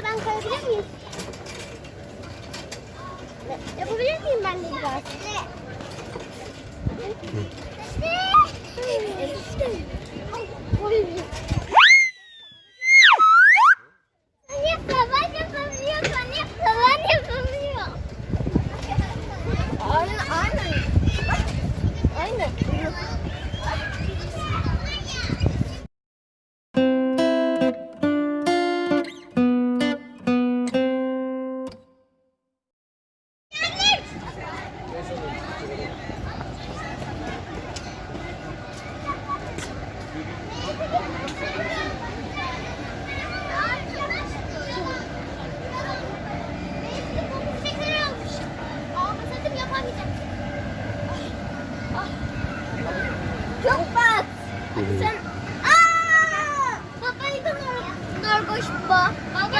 Burada ben koyabilir miyim? Yapabilir miyim ben de biraz? Hı. Sen... Aa! Babayı da narkoş bu. Baba.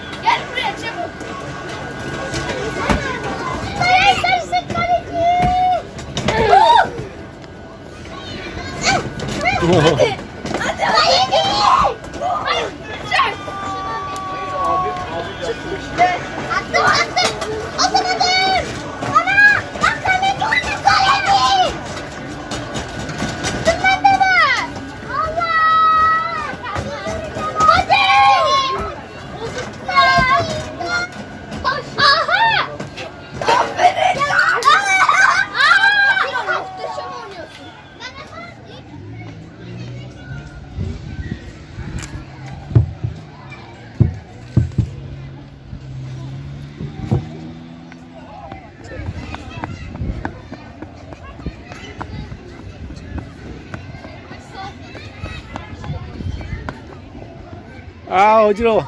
Hadi. Hadi. Hayır değil. Hayır. Çık. Attım. 아 어지러워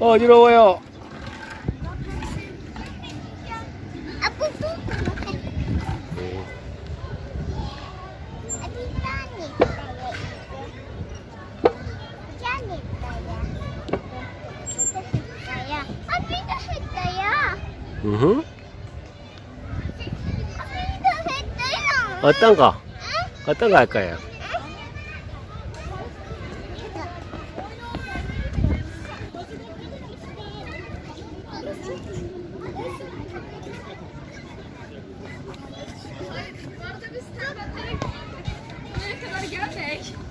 어, 어지러워요 어떤 거? 어떤 거 할 거예요? biz kadar gelmek.